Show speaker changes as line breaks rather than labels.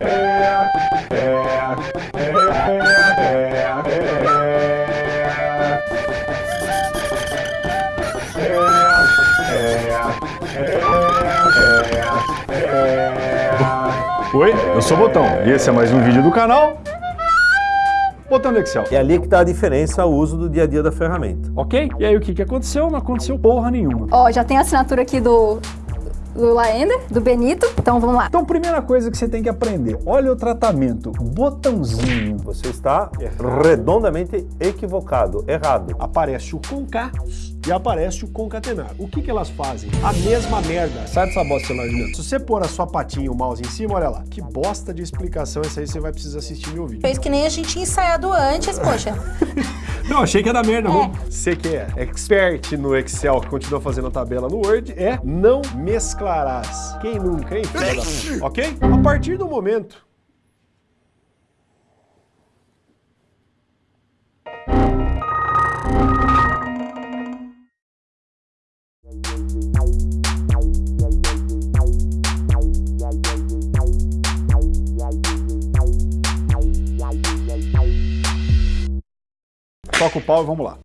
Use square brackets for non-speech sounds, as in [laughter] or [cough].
Oi, eu sou o Botão e esse é mais um vídeo do canal Botão do Excel.
É ali que está a diferença, o uso do dia a dia da ferramenta.
Ok? E aí o que, que aconteceu? Não aconteceu porra nenhuma.
Ó, já tem a assinatura aqui do, do Laender, do Benito, então vamos lá.
Então, primeira coisa que você tem que aprender, olha o tratamento, botãozinho.
Você está redondamente equivocado, errado.
Aparece o concar e aparece o concatenar. O que que elas fazem? A mesma merda. Sai dessa bosta celular de dentro. Se você pôr a sua patinha e o mouse em cima, olha lá. Que bosta de explicação essa aí você vai precisar assistir meu vídeo.
Fez que nem a gente tinha ensaiado antes, poxa. [laughs]
Não, achei que era merda. Vamos. Você que é expert no Excel, que continua fazendo a tabela no Word, é não mesclarás. Quem nunca, hein? ok? A partir do momento
Toca o pau e vamos lá.